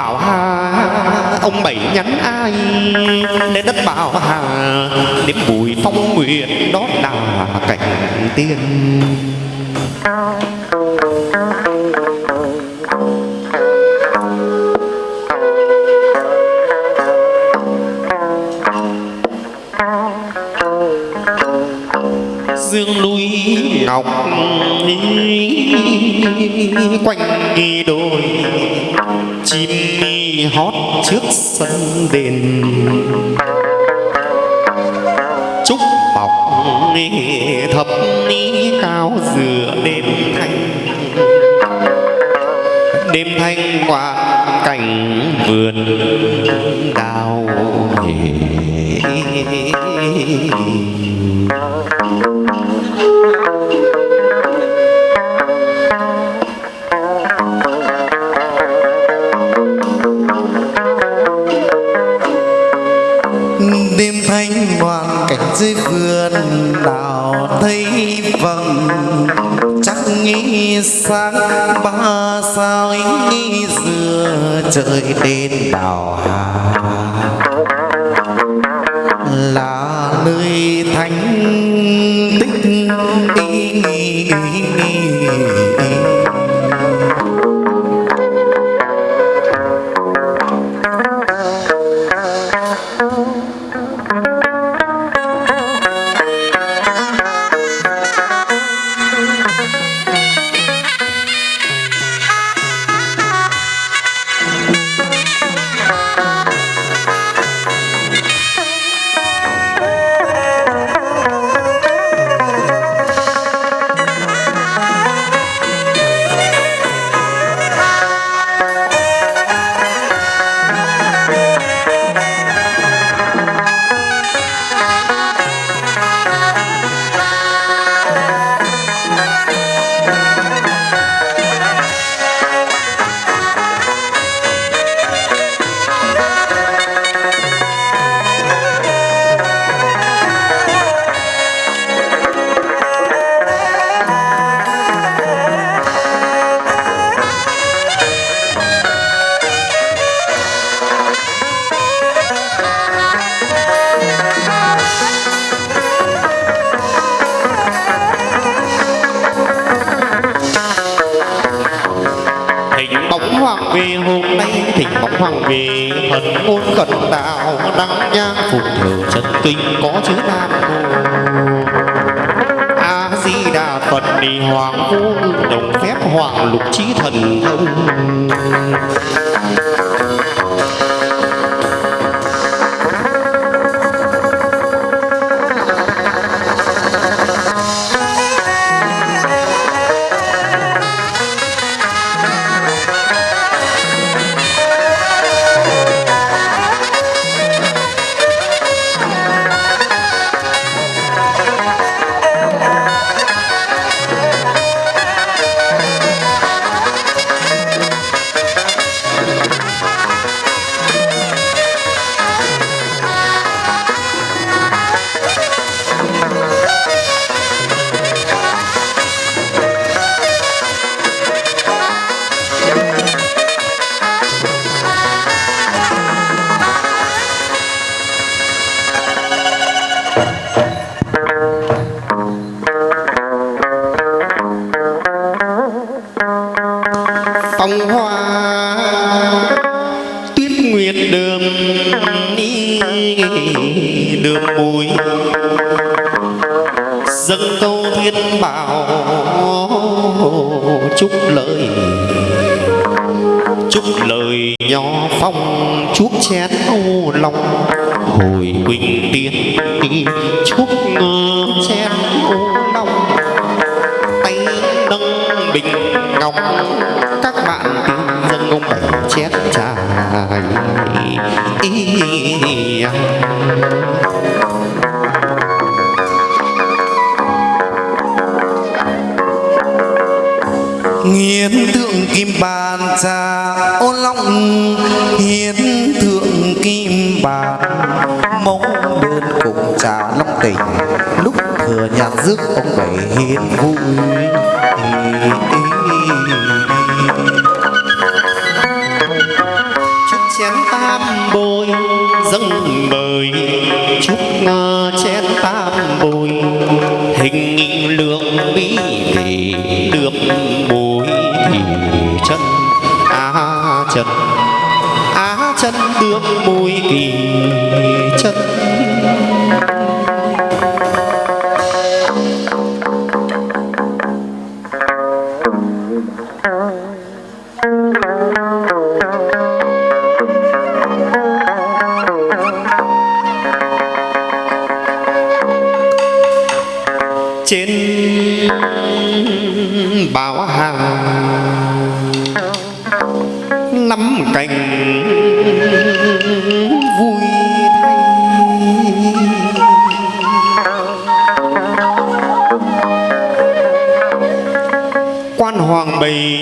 bảo hà, ông bảy nhắn ai lên đất bảo hà nếm bùi phong nguyện đó là cảnh tiên. Dương núi ngọc quanh đôi chim hót trước sân đền. Trúc bọc thập ní cao dừa đêm thanh. Đêm thanh qua cảnh vườn đào đêm đạo thấy vầng. Chắc nghĩ sáng ba sao ý dừa trời đến đảo hà. Là nơi thánh tích thỉnh kinh có chữ nam mô a di đà phật đi hoàng vô đồng phép hoàng lục trí thần thông. Phong hoa. Tuyết nguyệt đường đi đường bùi dâng câu thiên bảo chúc lời. Chúc lời nho phong, chuốc chén ô long hồi quỳnh tiên, chúc chén ô long tay nâng bình ngọc các bạn dân ông bảy chén trà nghiến tượng thượng kim bàn trà, ô long. Hiến thượng kim bàn, mong đơn cùng trà long tỉnh lúc thừa nhạc rước ông bảy hiến vui. Bôi dâng mời chúc chén ta. Bảo hàng. Nắm cành vui thay quan hoàng bày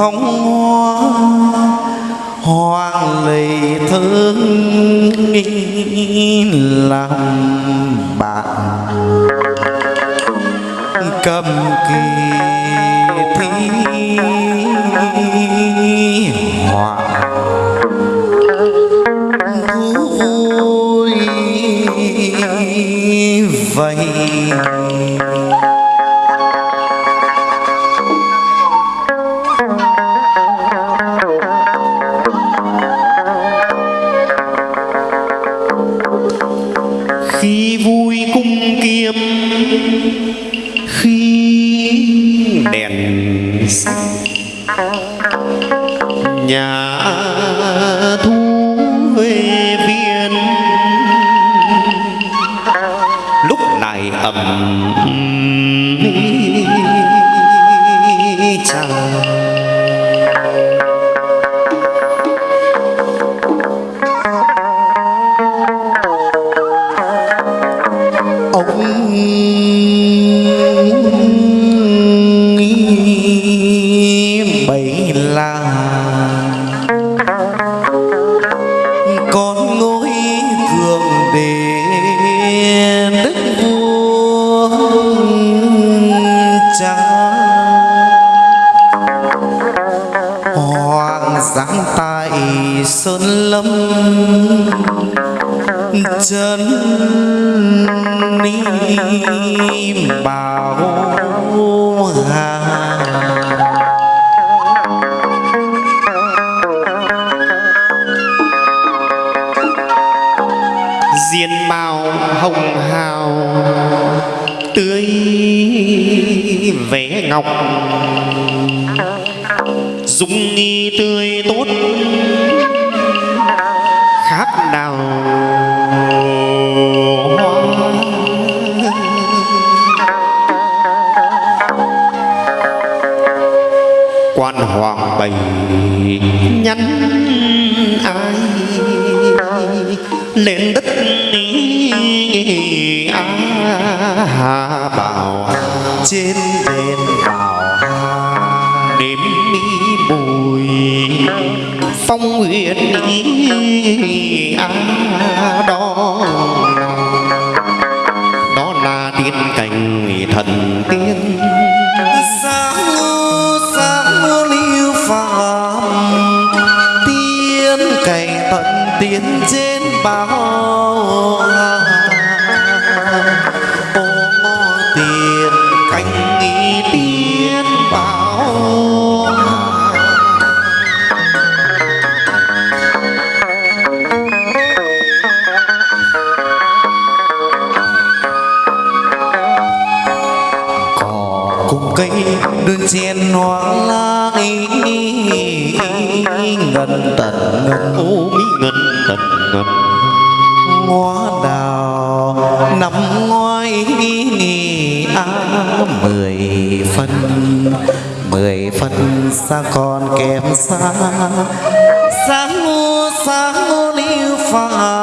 phong hoa hoàng lì thương làm bạn. Cầm kỳ thi vivo. Dung nghi tươi tốt khác nào quan hoàng bày nhắn ai lên đất a á bảo trên đền bảo hà đêm mi bùi phong nguyện a á đó. Đó là tiên cảnh thần tiên tiến trên bao hà ô ngô tiền cảnh ý tiên bảo cỏ cùng cây đơn chen hoa lai ngần tận ngân ô mỹ ngân tận ngân hoa đào nằm ngoài á à, mười phân mười phân xa còn kém xa. Sáng ngô sáng ngô liêu phàm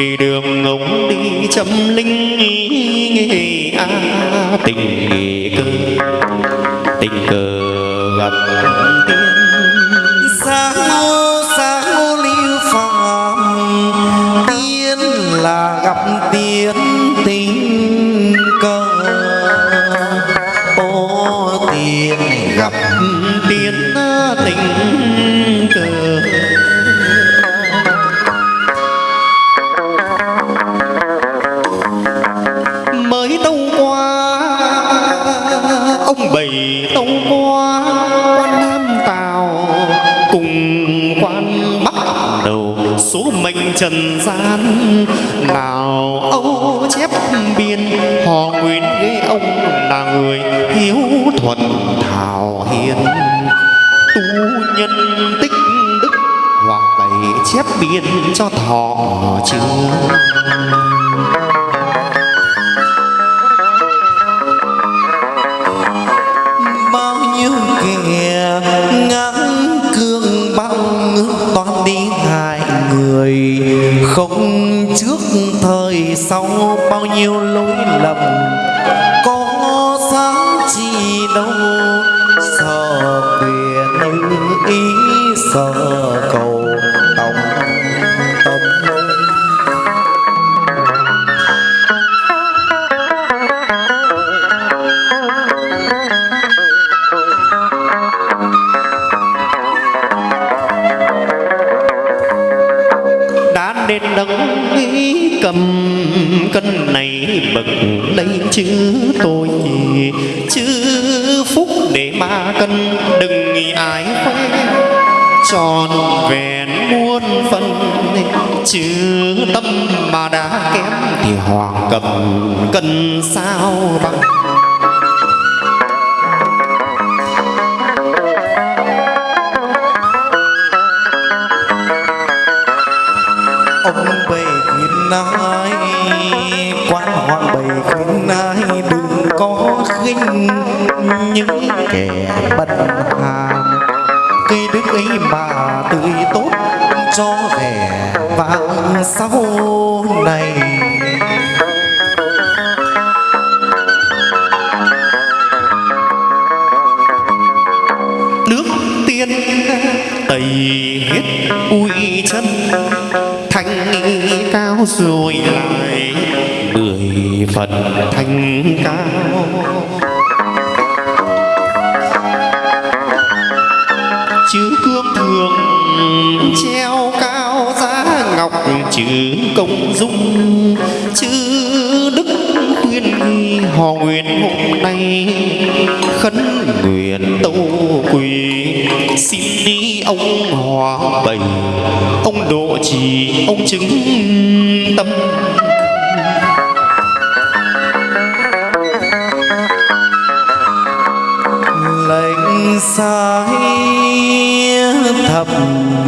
vì đường ông đi chấm linh nghề a tình nghề cơ tình cờ. Trần gian. Nào âu chép biên, họ nguyễn ghế ông là người hiếu thuận thảo hiền. Tu nhân tích đức, hoàng bảy chép biên cho thọ chưa? Không trước thời sau bao nhiêu lỗi lầm, có sáng chi đâu? Sợ quyền ý, sợ cầu này bậc lấy chứ tôi chứ phúc để mà cân, đừng nghĩ ai khoe. Tròn vẹn muôn phần chứ tâm mà đã kém thì hoàng cầm cần sao bằng. Ông về khuyên ai khinh những kẻ bất hàm cây đức ấy mà tươi tốt cho vẻ vàng sau này nước tiên tẩy hết uy chân thanh cao rồi lại mười phần thanh cao chữ công dung, chữ đức khuyên họ nguyện hôm nay khấn nguyện tâu quỳ. Xin đi ông hòa bảy ông độ trì, ông chứng tâm. Lệnh sai thập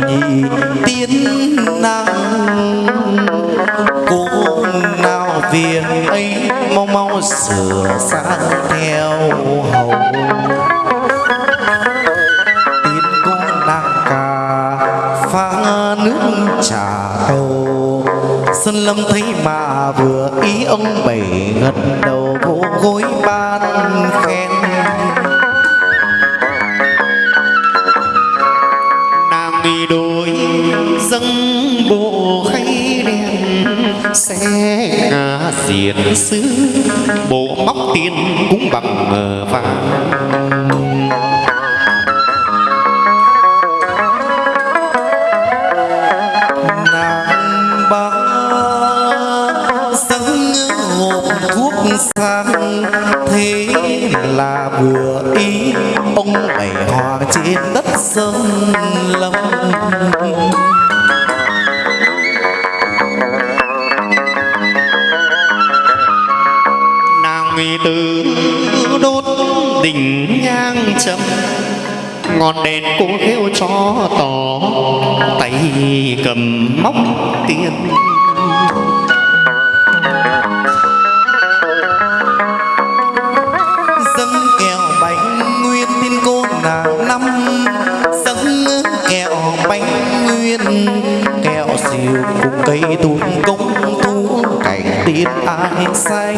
nhị tiến năng. Cố nào việc ấy, mau mau sửa sang theo hầu. Tiến con nàng cà, pha nước trà cầu Sơn Lâm thấy mà vừa ý ông bảy gật đầu vỗ gối ban khen. Diệt xứ. Bộ móc tiền cũng bằng vàng. Ngọn đèn cô khêu cho tỏ. Tay cầm móc tiền. Dâng kẹo bánh nguyên tin cô là năm. Dâng kẹo bánh nguyên, kẹo siêu cùng cây tuôn công thu cảnh tiên ai xanh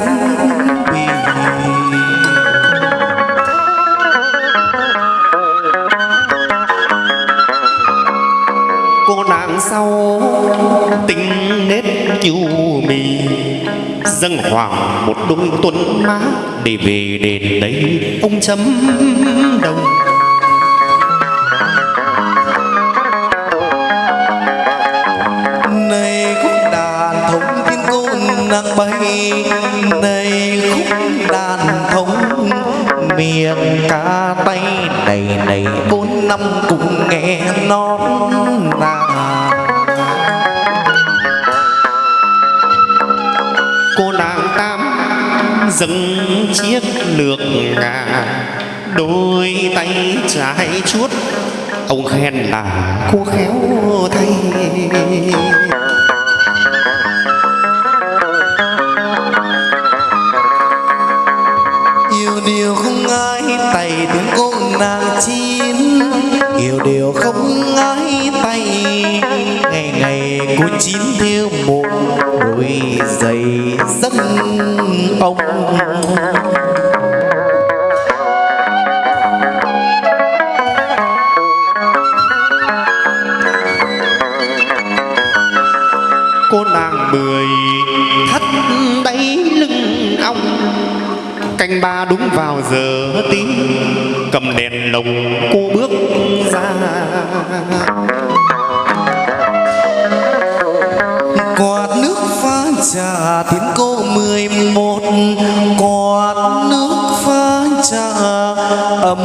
nết nhu mì dâng hoàng một đôi tuấn má để về đền đấy. Ông chấm đồng. Này khúc đàn thống thiên ngôn nàng bay. Này khúc đàn thống miệng ca tay này này. Bốn năm cùng nghe non nàng dâng chiếc lược ngà, đôi tay trái chuốt. Ông khen là cô khéo thay. Yêu điều không ai tay tiếng cô nàng chín. Yêu điều không ai tay, ngày ngày cô chín theo một đôi giày. Đúng vào giờ tí, cầm đèn lồng cô bước ra. Quạt nước pha trà tiếng cô mười một, quạt nước pha trà ấm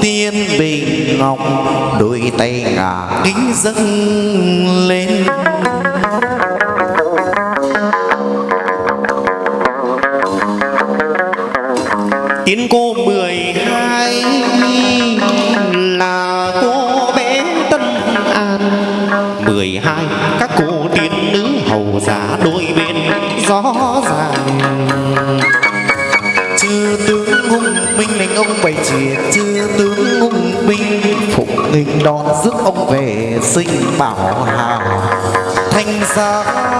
tiên bình ngọc, đôi tay ngả kính dâng. Đón rước ông về sinh bảo hào thanh ra.